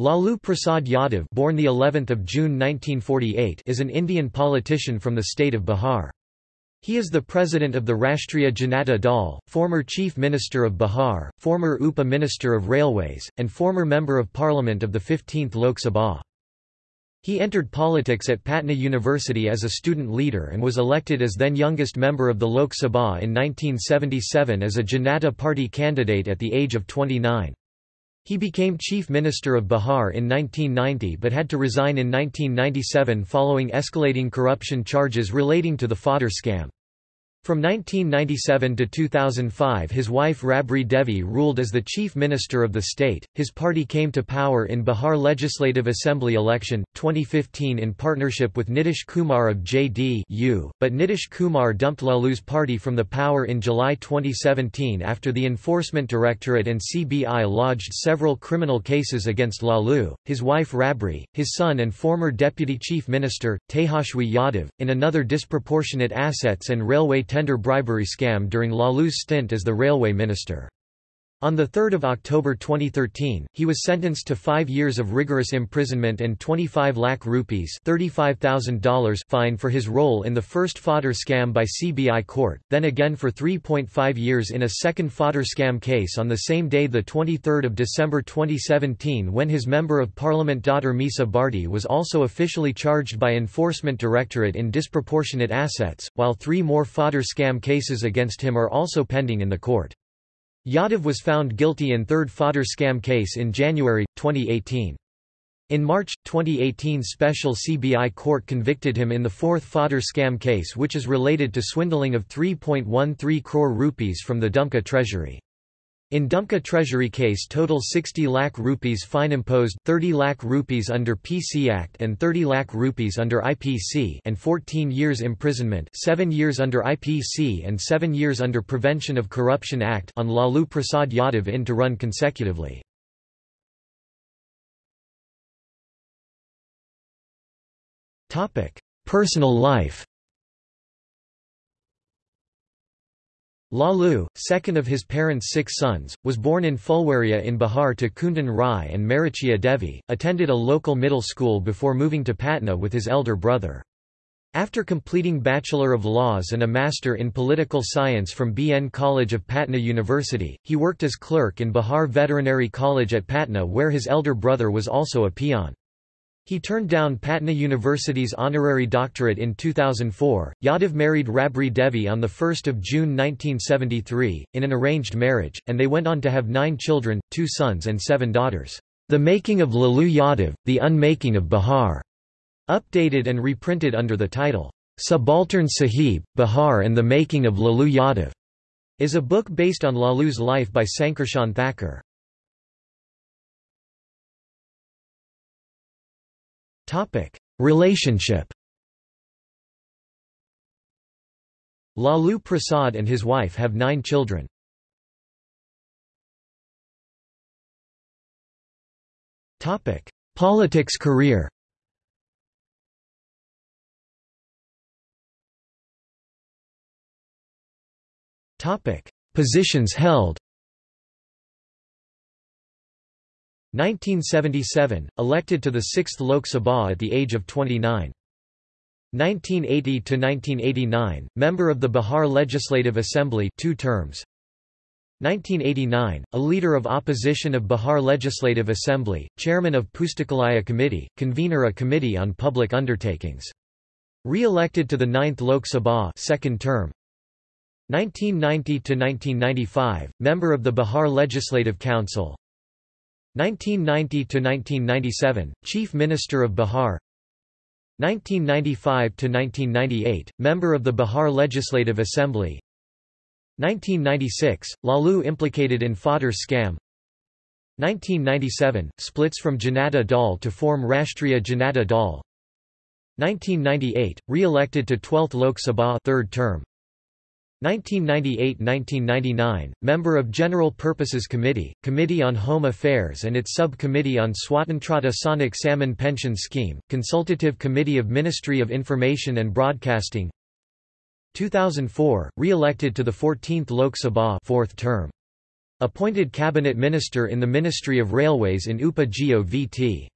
Lalu Prasad Yadav born the 11th of June 1948 is an Indian politician from the state of Bihar. He is the president of the Rashtriya Janata Dal, former chief minister of Bihar, former UPA minister of railways, and former member of parliament of the 15th Lok Sabha. He entered politics at Patna University as a student leader and was elected as then youngest member of the Lok Sabha in 1977 as a Janata Party candidate at the age of 29. He became Chief Minister of Bihar in 1990 but had to resign in 1997 following escalating corruption charges relating to the fodder scam. From 1997 to 2005 his wife Rabri Devi ruled as the chief minister of the state. His party came to power in Bihar Legislative Assembly election, 2015 in partnership with Nitish Kumar of JDU, but Nitish Kumar dumped Lalu's party from the power in July 2017 after the Enforcement Directorate and CBI lodged several criminal cases against Lalu, his wife Rabri, his son and former deputy chief minister, Tejashwi Yadav, in another disproportionate assets and railway tender bribery scam during Lalu's stint as the railway minister. On 3 October 2013, he was sentenced to five years of rigorous imprisonment and 25 lakh rupees $35,000 fine for his role in the first fodder scam by CBI court, then again for 3.5 years in a second fodder scam case on the same day 23 December 2017 when his Member of Parliament daughter Misa Bharti was also officially charged by Enforcement Directorate in disproportionate assets, while three more fodder scam cases against him are also pending in the court. Yadav was found guilty in third fodder scam case in January, 2018. In March, 2018 special CBI court convicted him in the fourth fodder scam case which is related to swindling of 3.13 crore rupees from the Dumka treasury. In Dumka Treasury case total 60 lakh rupees fine imposed 30 lakh rupees under PC Act and 30 lakh rupees under IPC and 14 years imprisonment 7 years under IPC and 7 years under Prevention of Corruption Act on Lalu Prasad Yadav in to run consecutively. Personal life Lalu, second of his parents' six sons, was born in Fulwaria in Bihar to Kundan Rai and Marichia Devi, attended a local middle school before moving to Patna with his elder brother. After completing Bachelor of Laws and a Master in Political Science from BN College of Patna University, he worked as clerk in Bihar Veterinary College at Patna where his elder brother was also a peon. He turned down Patna University's honorary doctorate in 2004. Yadav married Rabri Devi on 1 June 1973, in an arranged marriage, and they went on to have nine children, two sons and seven daughters. The Making of Lalu Yadav, The Unmaking of Bihar, updated and reprinted under the title, Subaltern Sahib, Bihar and the Making of Lalu Yadav, is a book based on Lalu's life by Sankarshan Thakur. Relationship Lalu Prasad and his wife have nine children. Topic. Politics career Topic. Positions held 1977, elected to the 6th Lok Sabha at the age of 29. 1980–1989, member of the Bihar Legislative Assembly two terms. 1989, a leader of opposition of Bihar Legislative Assembly, chairman of Pustakalaya Committee, convener a committee on public undertakings. Re-elected to the 9th Lok Sabha second term. 1990–1995, member of the Bihar Legislative Council, 1990–1997, Chief Minister of Bihar. 1995 to 1998 Member of the Bihar Legislative Assembly. 1996, Lalu implicated in fodder scam. 1997, splits from Janata Dal to form Rashtriya Janata Dal. 1998, re-elected to 12th Lok Sabha third term 1998–1999, member of General Purposes Committee, Committee on Home Affairs and its Sub-Committee on Swatantrata Sainik Samman Pension Scheme, Consultative Committee of Ministry of Information and Broadcasting 2004, re-elected to the 14th Lok Sabha fourth term. Appointed cabinet minister in the Ministry of Railways in Upa Geo VT.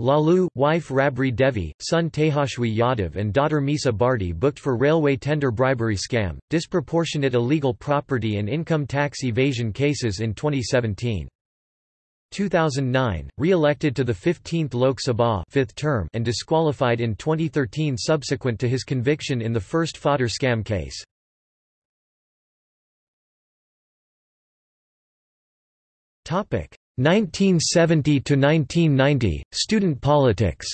Lalu, wife Rabri Devi, son Tejashwi Yadav and daughter Misa Bharti booked for railway tender bribery scam, disproportionate illegal property and income tax evasion cases in 2017. 2009, re-elected to the 15th Lok Sabha fifth term and disqualified in 2013 subsequent to his conviction in the first fodder scam case. Topic: 1970 to 1990 Student politics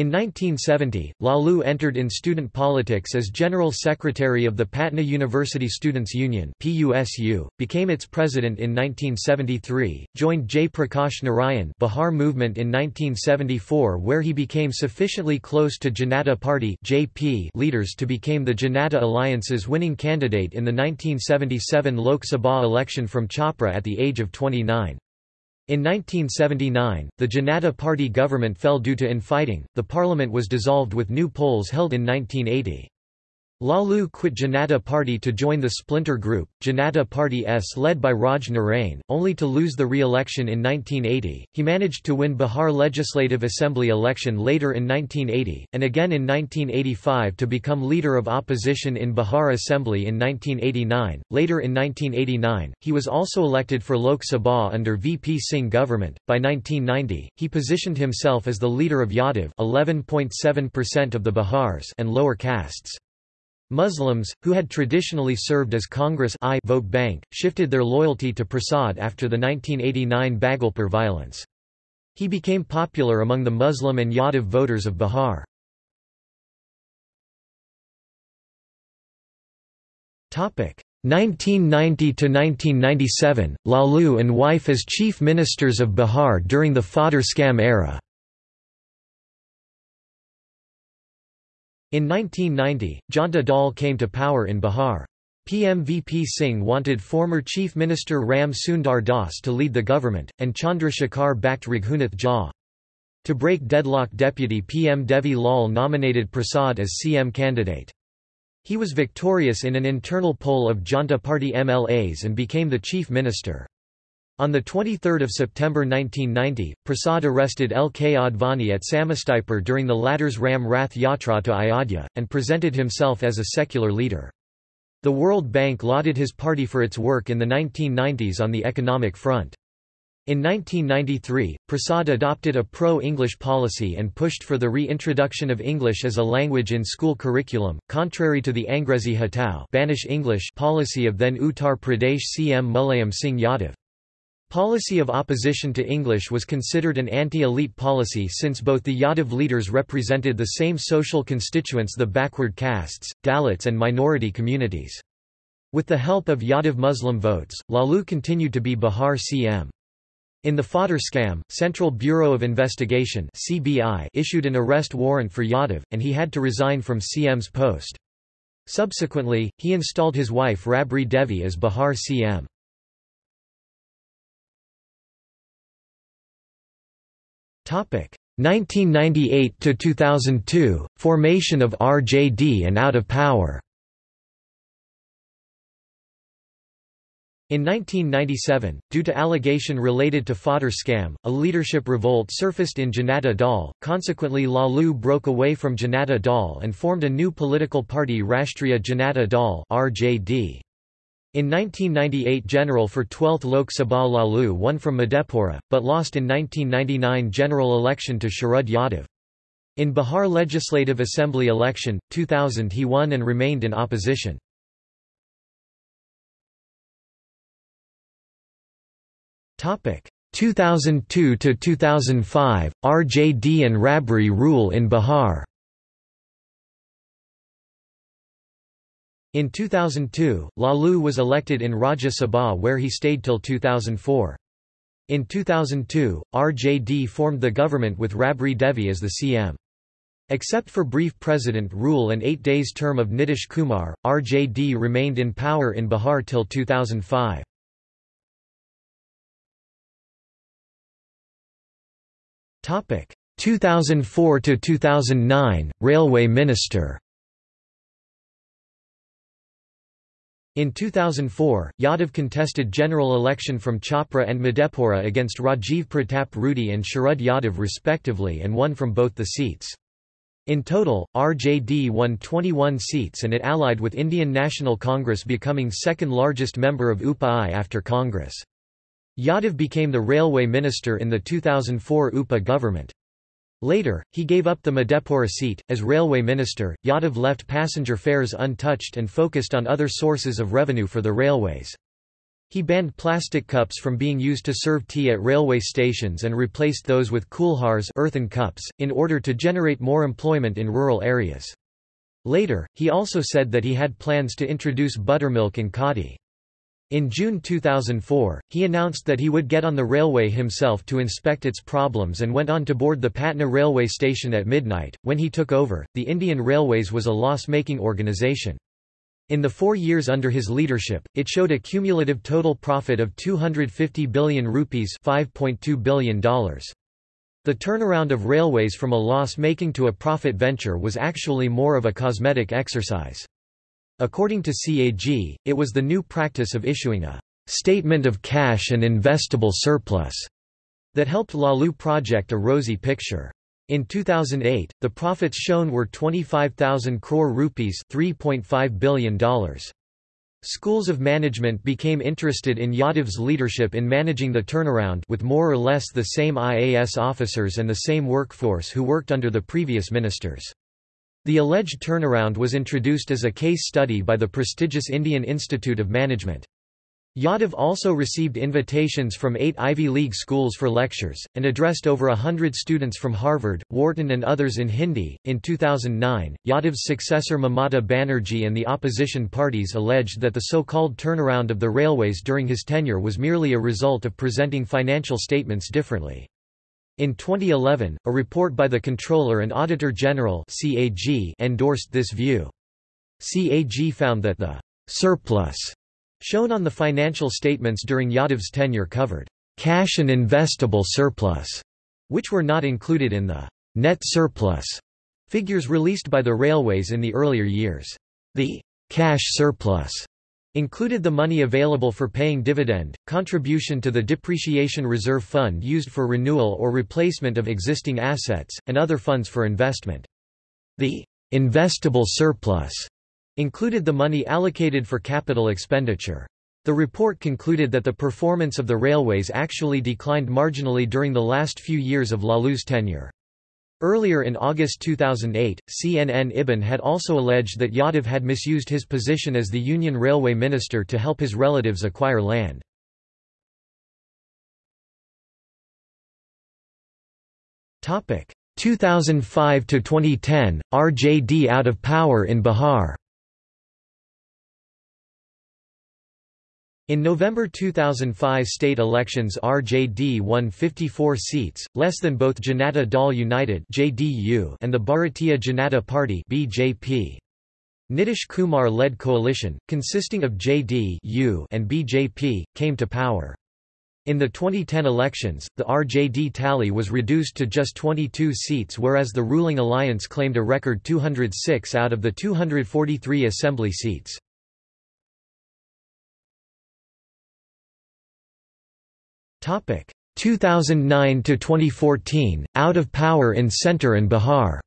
In 1970, Lalu entered in student politics as General Secretary of the Patna University Students' Union PUSU, became its president in 1973, joined Jay Prakash Narayan Bihar movement in 1974 where he became sufficiently close to Janata Party JP leaders to become the Janata Alliance's winning candidate in the 1977 Lok Sabha election from Chhapra at the age of 29. In 1979, the Janata Party government fell due to infighting, the parliament was dissolved with new polls held in 1980. Lalu quit Janata Party to join the splinter group, Janata Party S led by Raj Narain, only to lose the re-election in 1980. He managed to win Bihar Legislative Assembly election later in 1980, and again in 1985 to become leader of opposition in Bihar Assembly in 1989. Later in 1989, he was also elected for Lok Sabha under VP Singh government. By 1990, he positioned himself as the leader of Yadav 11.7% of the Bihars and lower castes. Muslims, who had traditionally served as Congress I vote bank, shifted their loyalty to Prasad after the 1989 Bhagalpur violence. He became popular among the Muslim and Yadav voters of Bihar. Topic 1990 to 1997, Lalu and wife as chief ministers of Bihar during the fodder scam era In 1990, Janta Dal came to power in Bihar. PM VP Singh wanted former Chief Minister Ram Sundar Das to lead the government, and Chandra Shekhar backed Raghunath Jha. To break deadlock Deputy PM Devi Lal nominated Prasad as CM candidate. He was victorious in an internal poll of Janta Party MLAs and became the chief minister. On 23 September 1990, Prasad arrested L. K. Advani at Samastipur during the latter's Ram Rath Yatra to Ayodhya, and presented himself as a secular leader. The World Bank lauded his party for its work in the 1990s on the economic front. In 1993, Prasad adopted a pro-English policy and pushed for the reintroduction of English as a language in school curriculum, contrary to the Angrezi Hatao Banish English policy of then Uttar Pradesh CM Mulayam Singh Yadav. Policy of opposition to English was considered an anti-elite policy since both the Yadav leaders represented the same social constituents the backward castes, Dalits and minority communities. With the help of Yadav Muslim votes, Lalu continued to be Bihar CM. In the fodder scam, Central Bureau of Investigation CBI issued an arrest warrant for Yadav, and he had to resign from CM's post. Subsequently, he installed his wife Rabri Devi as Bihar CM. 1998 to 2002 formation of RJD and out of power. In 1997, due to allegation related to fodder scam, a leadership revolt surfaced in Janata Dal, consequently Lalu broke away from Janata Dal and formed a new political party Rashtriya Janata Dal RJD. In 1998 General for 12th Lok Sabha Lalu won from Madhepura, but lost in 1999 general election to Sharad Yadav. In Bihar Legislative Assembly election, 2000 he won and remained in opposition. Topic 2002 to 2005 RJD and Rabri rule in Bihar. In 2002, Lalu was elected in Rajya Sabha where he stayed till 2004. In 2002, RJD formed the government with Rabri Devi as the CM. Except for brief president rule and eight days term of Nitish Kumar, RJD remained in power in Bihar till 2005. Topic 2004 to 2009 Railway Minister In 2004, Yadav contested general election from Chhapra and Madhepura against Rajiv Pratap Rudy and Sharad Yadav respectively and won from both the seats. In total, RJD won 21 seats and it allied with Indian National Congress becoming second largest member of UPA after Congress. Yadav became the railway minister in the 2004 UPA government. Later, he gave up the Madhepura seat. As railway minister, Yadav left passenger fares untouched and focused on other sources of revenue for the railways. He banned plastic cups from being used to serve tea at railway stations and replaced those with kulhars earthen cups, in order to generate more employment in rural areas. Later, he also said that he had plans to introduce buttermilk and khadi. In June 2004, he announced that he would get on the railway himself to inspect its problems and went on to board the Patna railway station at midnight. When he took over, the Indian Railways was a loss making organisation. In the four years under his leadership, it showed a cumulative total profit of 250 billion rupees $5.2 billion. The turnaround of railways from a loss-making to a profit venture was actually more of a cosmetic exercise. According to CAG, it was the new practice of issuing a statement of cash and investable surplus that helped Lalu project a rosy picture. In 2008, the profits shown were 25,000 crore rupees $3.5 billion. Schools of management became interested in Yadav's leadership in managing the turnaround with more or less the same IAS officers and the same workforce who worked under the previous ministers. The alleged turnaround was introduced as a case study by the prestigious Indian Institute of Management. Yadav also received invitations from eight Ivy League schools for lectures, and addressed over a hundred students from Harvard, Wharton, and others in Hindi. In 2009, Yadav's successor Mamata Banerjee and the opposition parties alleged that the so called turnaround of the railways during his tenure was merely a result of presenting financial statements differently. In 2011, a report by the Controller and Auditor General CAG endorsed this view. CAG found that the surplus shown on the financial statements during Yadav's tenure covered cash and investable surplus, which were not included in the net surplus figures released by the railways in the earlier years. The cash surplus included the money available for paying dividend, contribution to the Depreciation Reserve Fund used for renewal or replacement of existing assets, and other funds for investment. The investable surplus included the money allocated for capital expenditure. The report concluded that the performance of the railways actually declined marginally during the last few years of Lalu's tenure. Earlier in August 2008, CNN Ibn had also alleged that Yadav had misused his position as the Union Railway Minister to help his relatives acquire land. Topic 2005 to 2010 RJD out of power in Bihar In November 2005 state elections RJD won 54 seats, less than both Janata Dal United JDU and the Bharatiya Janata Party BJP. Nitish Kumar-led coalition, consisting of JD and BJP, came to power. In the 2010 elections, the RJD tally was reduced to just 22 seats whereas the ruling alliance claimed a record 206 out of the 243 assembly seats. Topic 2009 to 2014 out of power in Center and Bihar.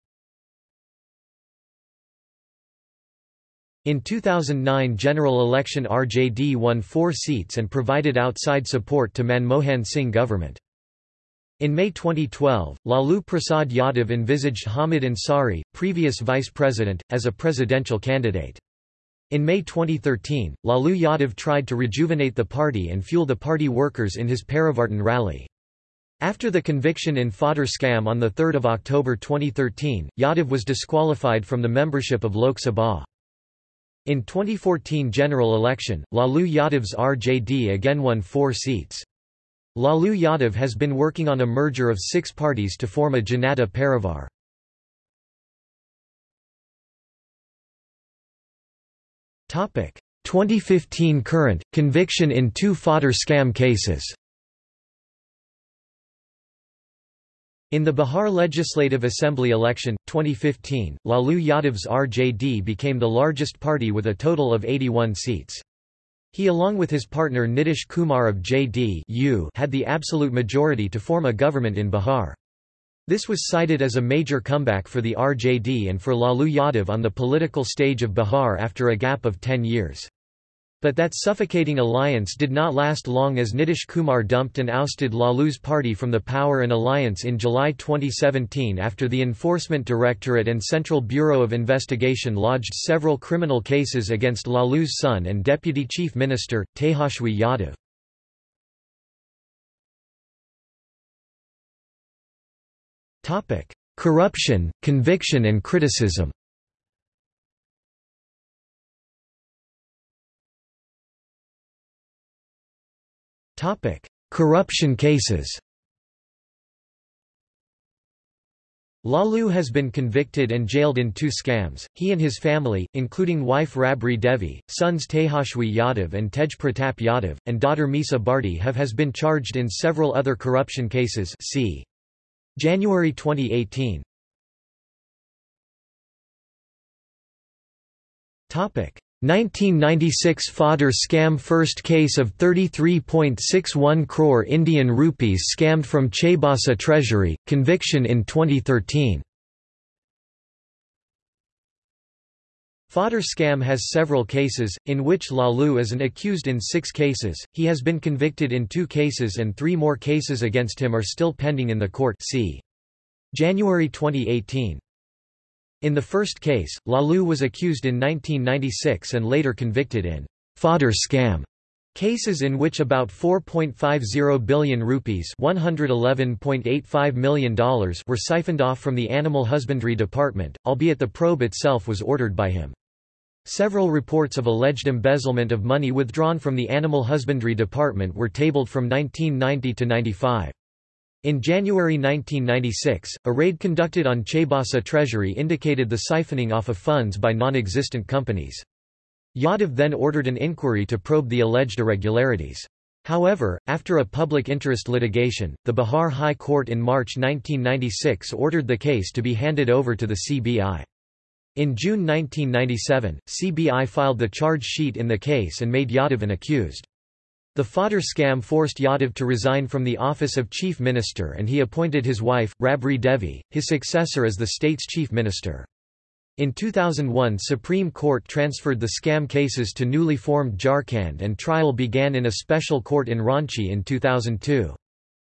In 2009 general election RJD won 4 seats and provided outside support to Manmohan Singh government. In May 2012, Lalu Prasad Yadav envisaged Hamid Ansari, previous vice president, as a presidential candidate. In May 2013, Lalu Yadav tried to rejuvenate the party and fuel the party workers in his Parivartan rally. After the conviction in fodder scam on 3 October 2013, Yadav was disqualified from the membership of Lok Sabha. In 2014 general election, Lalu Yadav's RJD again won four seats. Lalu Yadav has been working on a merger of six parties to form a Janata Parivar. 2015 current, conviction in two fodder scam cases In the Bihar Legislative Assembly election, 2015, Lalu Yadav's RJD became the largest party with a total of 81 seats. He along with his partner Nitish Kumar of JD had the absolute majority to form a government in Bihar. This was cited as a major comeback for the RJD and for Lalu Yadav on the political stage of Bihar after a gap of ten years. But that suffocating alliance did not last long as Nitish Kumar dumped and ousted Lalu's party from the power and alliance in July 2017 after the Enforcement Directorate and Central Bureau of Investigation lodged several criminal cases against Lalu's son and Deputy Chief Minister, Tejashwi Yadav. Corruption, conviction and criticism. Corruption cases. Lalu has been convicted and jailed in two scams. He and his family, including wife Rabri Devi, sons Tejashwi Yadav and Tej Pratap Yadav, and daughter Misa Bharti have has been charged in several other corruption cases see January 2018 Topic. 1996 fodder scam first case of 33.61 crore Indian rupees scammed from Chaibasa treasury conviction in 2013 Fodder scam has several cases, in which Lalu is an accused in six cases, he has been convicted in two cases and three more cases against him are still pending in the court see. January 2018. In the first case, Lalu was accused in 1996 and later convicted in fodder scam cases in which about 4.50 billion rupees $111.85 million were siphoned off from the Animal Husbandry Department, albeit the probe itself was ordered by him. Several reports of alleged embezzlement of money withdrawn from the Animal Husbandry Department were tabled from 1990 to 95. In January 1996, a raid conducted on Chaibasa Treasury indicated the siphoning off of funds by non-existent companies. Yadav then ordered an inquiry to probe the alleged irregularities. However, after a public interest litigation, the Bihar High Court in March 1996 ordered the case to be handed over to the CBI. In June 1997, CBI filed the charge sheet in the case and made Yadav an accused. The fodder scam forced Yadav to resign from the office of chief minister and he appointed his wife, Rabri Devi, his successor as the state's chief minister. In 2001 Supreme Court transferred the scam cases to newly formed Jharkhand and trial began in a special court in Ranchi in 2002.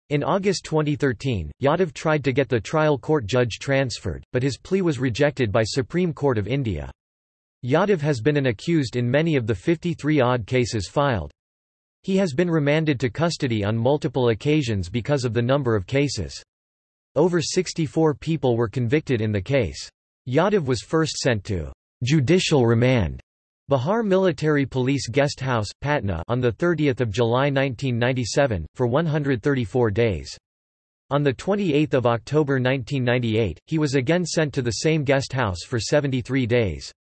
In August 2013, Yadav tried to get the trial court judge transferred, but his plea was rejected by Supreme Court of India. Yadav has been an accused in many of the 53-odd cases filed. He has been remanded to custody on multiple occasions because of the number of cases. Over 64 people were convicted in the case. Yadav was first sent to judicial remand Bihar Military Police Guest House, Patna on 30 July 1997, for 134 days. On 28 October 1998, he was again sent to the same guest house for 73 days.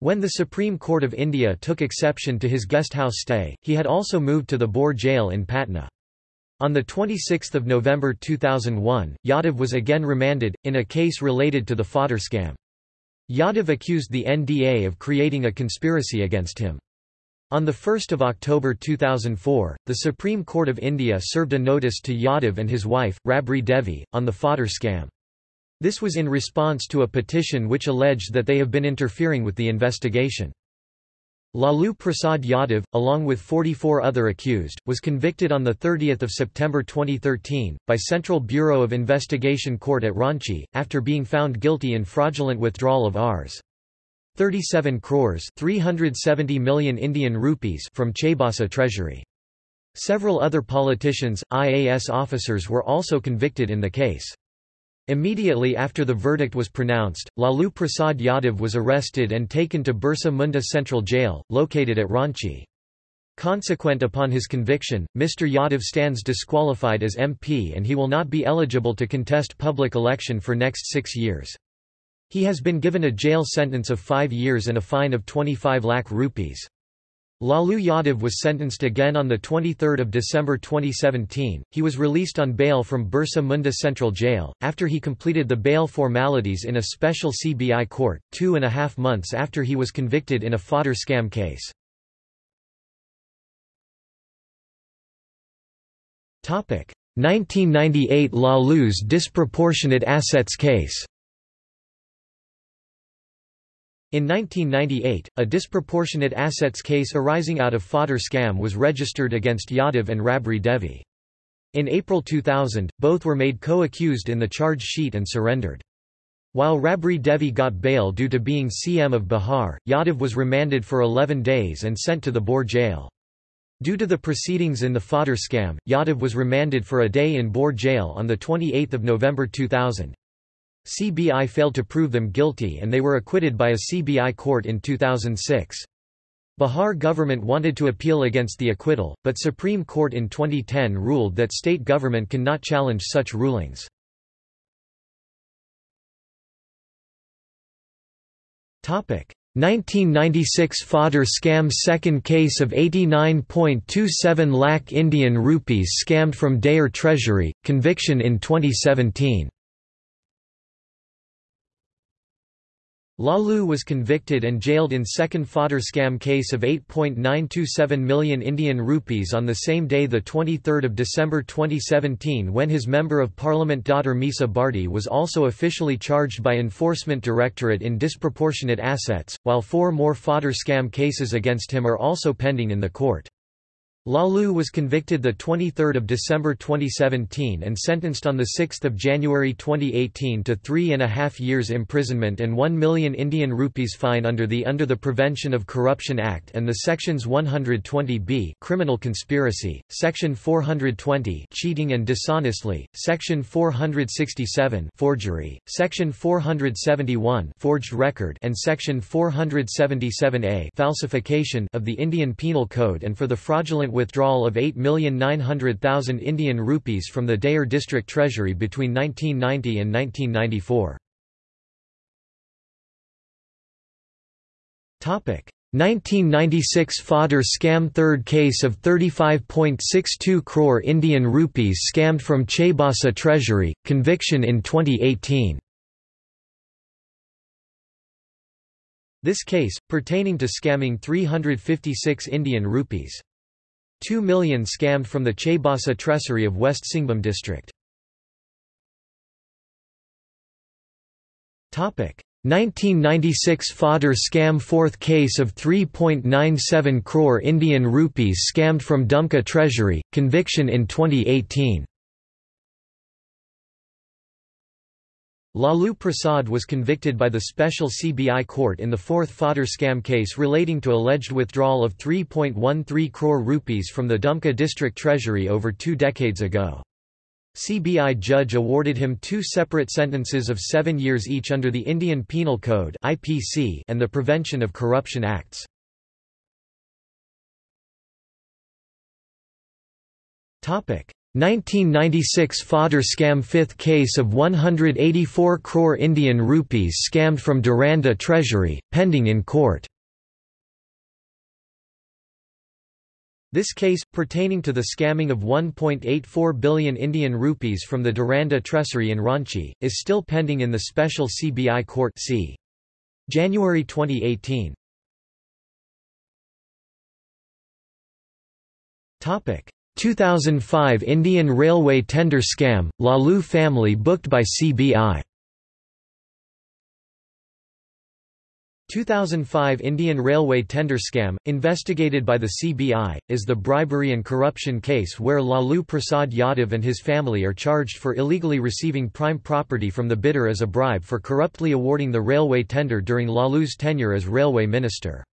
When the Supreme Court of India took exception to his guest house stay, he had also moved to the Bhor jail in Patna. On 26 November 2001, Yadav was again remanded, in a case related to the fodder scam. Yadav accused the NDA of creating a conspiracy against him. On 1 October 2004, the Supreme Court of India served a notice to Yadav and his wife, Rabri Devi, on the fodder scam. This was in response to a petition which alleged that they have been interfering with the investigation. Lalu Prasad Yadav, along with 44 other accused, was convicted on 30 September 2013, by Central Bureau of Investigation Court at Ranchi, after being found guilty in fraudulent withdrawal of Rs. 37 crores 370 million Indian rupees from Chaibasa treasury. Several other politicians, IAS officers were also convicted in the case. Immediately after the verdict was pronounced, Lalu Prasad Yadav was arrested and taken to Birsa Munda Central Jail, located at Ranchi. Consequent upon his conviction, Mr. Yadav stands disqualified as MP and he will not be eligible to contest public election for next six years. He has been given a jail sentence of five years and a fine of 25 lakh rupees. Lalu Yadav was sentenced again on 23 December 2017. He was released on bail from Birsa Munda Central Jail, after he completed the bail formalities in a special CBI court, two and a half months after he was convicted in a fodder scam case. Topic: 1998 Lalu's disproportionate assets case. In 1998, a disproportionate assets case arising out of fodder scam was registered against Yadav and Rabri Devi. In April 2000, both were made co-accused in the charge sheet and surrendered. While Rabri Devi got bail due to being CM of Bihar, Yadav was remanded for 11 days and sent to the Bhor jail. Due to the proceedings in the fodder scam, Yadav was remanded for a day in Bhor jail on 28 November 2000. CBI failed to prove them guilty and they were acquitted by a CBI court in 2006. Bihar government wanted to appeal against the acquittal, but Supreme Court in 2010 ruled that state government cannot challenge such rulings. Topic 1996 fodder scam second case of 89.27 lakh Indian rupees scammed from Dayer Treasury, conviction in 2017 Laloo was convicted and jailed in second fodder scam case of 8.927 million Indian rupees on the same day 23 December 2017 when his Member of Parliament daughter Misa Bharti was also officially charged by Enforcement Directorate in disproportionate assets, while four more fodder scam cases against him are also pending in the court. Laloo was convicted 23 December 2017 and sentenced on 6 January 2018 to three and a half years imprisonment and 1 million Indian rupees fine under the Under the Prevention of Corruption Act and the Sections 120b criminal conspiracy, Section 420 cheating and dishonestly, Section 467 forgery, Section 471 forged record and Section 477a falsification of the Indian Penal Code and for the fraudulent withdrawal of 8,900,000 Indian rupees from the Dayer district treasury between 1990 and 1994. 1996 fodder scam third case of 35.62 crore Indian rupees scammed from Chaibasa treasury, conviction in 2018 This case, pertaining to scamming 356 Indian rupees. 2 million scammed from the Chaibasa Treasury of West Singhbhum district. 1996 fodder scam fourth case of 3.97 crore Indian rupees scammed from Dumka Treasury, conviction in 2018 Lalu Prasad was convicted by the special CBI court in the fourth fodder scam case relating to alleged withdrawal of 3.13 crore rupees from the Dumka district treasury over two decades ago. CBI judge awarded him two separate sentences of seven years each under the Indian Penal Code and the Prevention of Corruption Acts. Topic 1996 fodder scam fifth case of 184 crore Indian rupees scammed from Duranda Treasury, pending in court. This case, pertaining to the scamming of 1.84 billion Indian rupees from the Duranda Treasury in Ranchi, is still pending in the special CBI court c. January 2018. Topic 2005 Indian Railway tender scam, Lalu family booked by CBI 2005 Indian Railway tender scam, investigated by the CBI, is the bribery and corruption case where Lalu Prasad Yadav and his family are charged for illegally receiving prime property from the bidder as a bribe for corruptly awarding the railway tender during Lalu's tenure as railway minister.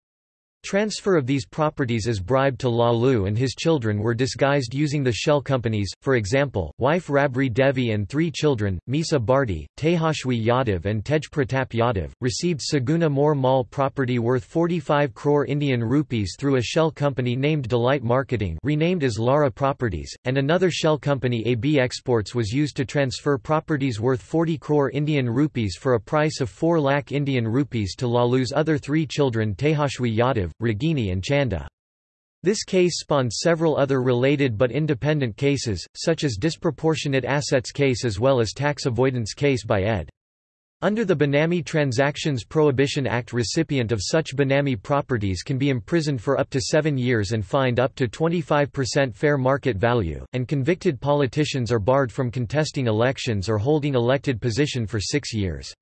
Transfer of these properties as bribe to Lalu and his children were disguised using the shell companies, for example, wife Rabri Devi and three children, Misa Bharti, Tejashwi Yadav and Tej Pratap Yadav, received Saguna More Mall property worth 45 crore Indian rupees through a shell company named Delight Marketing renamed as Lara Properties, and another shell company AB Exports was used to transfer properties worth 40 crore Indian rupees for a price of 4 lakh Indian rupees to Lalu's other three children Tejashwi Yadav, Ragini and Chanda. This case spawned several other related but independent cases, such as disproportionate assets case as well as tax avoidance case by ed. Under the Benami Transactions Prohibition Act recipient of such Benami properties can be imprisoned for up to seven years and fined up to 25% fair market value, and convicted politicians are barred from contesting elections or holding elected position for six years.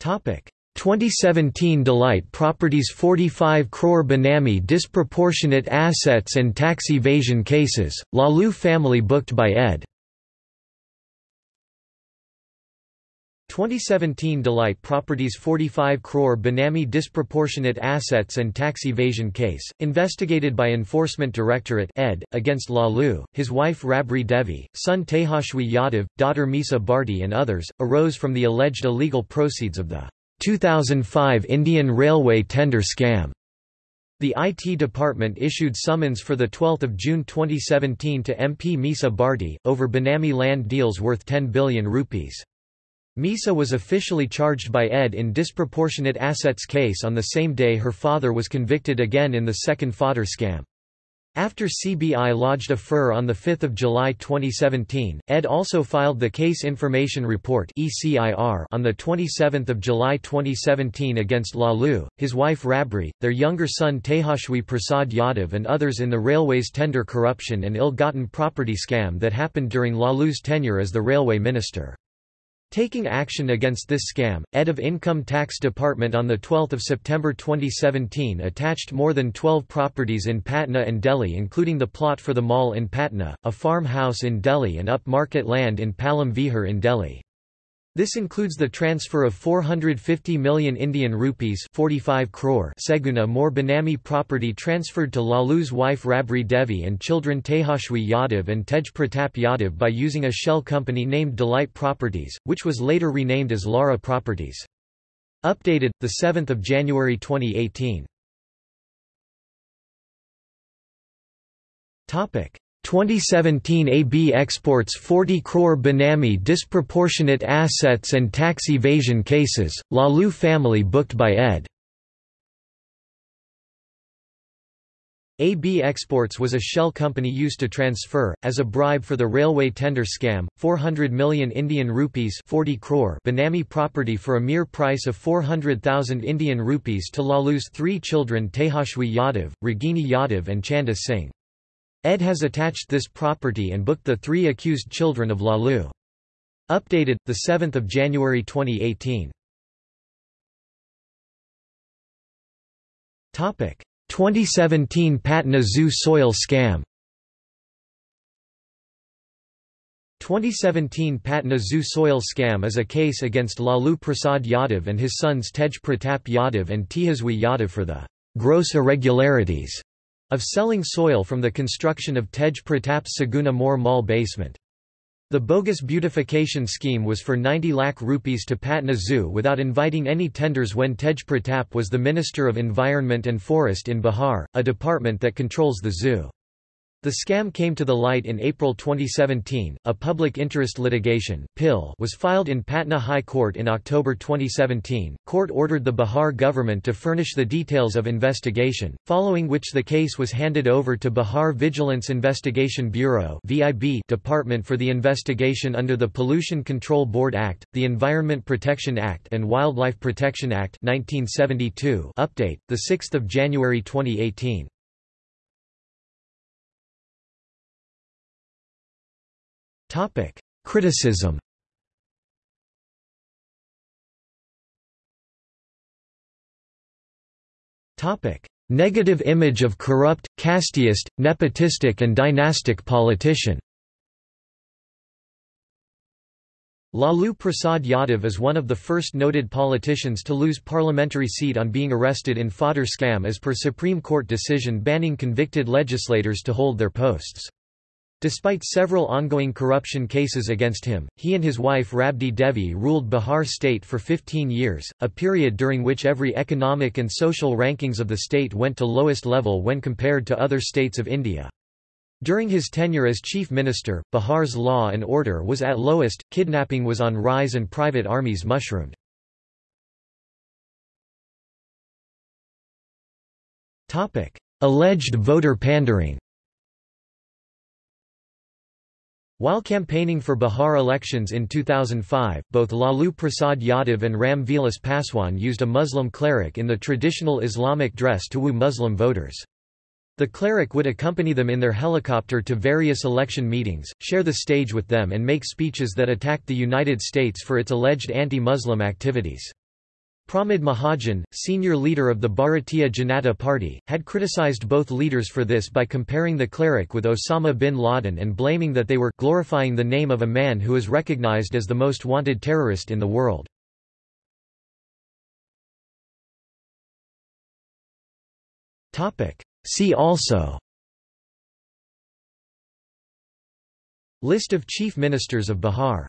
2017 Delight Properties 45 crore Benami disproportionate assets and tax evasion cases, Lalu family booked by ed. 2017 Delight Properties 45 crore Benami disproportionate assets and tax evasion case, investigated by Enforcement Directorate ed, against Lalu, his wife Rabri Devi, son Tejashwi Yadav, daughter Misa Bharti and others, arose from the alleged illegal proceeds of the 2005 Indian Railway tender scam. The IT department issued summons for 12 June 2017 to MP Misa Bharti, over Benami land deals worth 10 billion rupees. Misa was officially charged by ED in disproportionate assets case on the same day her father was convicted again in the second fodder scam. After CBI lodged a FIR on 5 July 2017, ED also filed the Case Information Report on 27 July 2017 against Lalu, his wife Rabri, their younger son Tejashwi Prasad Yadav and others in the railway's tender corruption and ill-gotten property scam that happened during Lalu's tenure as the railway minister. Taking action against this scam, ED of Income Tax Department on 12 September 2017 attached more than 12 properties in Patna and Delhi including the plot for the mall in Patna, a farmhouse in Delhi and up-market land in Palam Vihar in Delhi. This includes the transfer of 450 million Indian rupees 45 crore Saguna More Benami property transferred to Lalu's wife Rabri Devi and children Tejashwi Yadav and Tej Pratap Yadav by using a shell company named Delight Properties, which was later renamed as Lara Properties. Updated, 7 January 2018 2017 AB exports 40 crore Benami disproportionate assets and tax evasion cases, Lalu family booked by ed. AB Exports was a shell company used to transfer, as a bribe for the railway tender scam, 400 million Indian rupees 40 crore Benami property for a mere price of 400,000 Indian rupees to Lalu's three children Tejashwi Yadav, Ragini Yadav and Chanda Singh. Ed has attached this property and booked the three accused children of Lalu. Updated, 7 January 2018 2017 Patna Zoo soil scam. 2017 Patna Zoo soil scam is a case against Lalu Prasad Yadav and his sons Tej Pratap Yadav and Tejaswi Yadav for the gross irregularities of selling soil from the construction of Tej Pratap's Saguna More Mall basement. The bogus beautification scheme was for 90 lakh rupees to Patna Zoo without inviting any tenders when Tej Pratap was the Minister of Environment and Forest in Bihar, a department that controls the zoo. The scam came to the light in April 2017. A public interest litigation (PIL) was filed in Patna High Court in October 2017. Court ordered the Bihar government to furnish the details of investigation, following which the case was handed over to Bihar Vigilance Investigation Bureau (VIB) department for the investigation under the Pollution Control Board Act, the Environment Protection Act and Wildlife Protection Act 1972. Update: the 6th of January 2018. Topic: Criticism. Topic: Negative image of corrupt, casteist, nepotistic and dynastic politician. Lalu Prasad Yadav is one of the first noted politicians to lose parliamentary seat on being arrested in fodder scam as per Supreme Court decision banning convicted legislators to hold their posts. Despite several ongoing corruption cases against him, he and his wife Rabdi Devi ruled Bihar state for 15 years, a period during which every economic and social rankings of the state went to lowest level when compared to other states of India. During his tenure as chief minister, Bihar's law and order was at lowest, kidnapping was on rise and private armies mushroomed. Alleged voter pandering While campaigning for Bihar elections in 2005, both Lalu Prasad Yadav and Ram Vilas Paswan used a Muslim cleric in the traditional Islamic dress to woo Muslim voters. The cleric would accompany them in their helicopter to various election meetings, share the stage with them and make speeches that attacked the United States for its alleged anti-Muslim activities. Pramod Mahajan, senior leader of the Bharatiya Janata Party, had criticized both leaders for this by comparing the cleric with Osama bin Laden and blaming that they were glorifying the name of a man who is recognized as the most wanted terrorist in the world. See also List of chief ministers of Bihar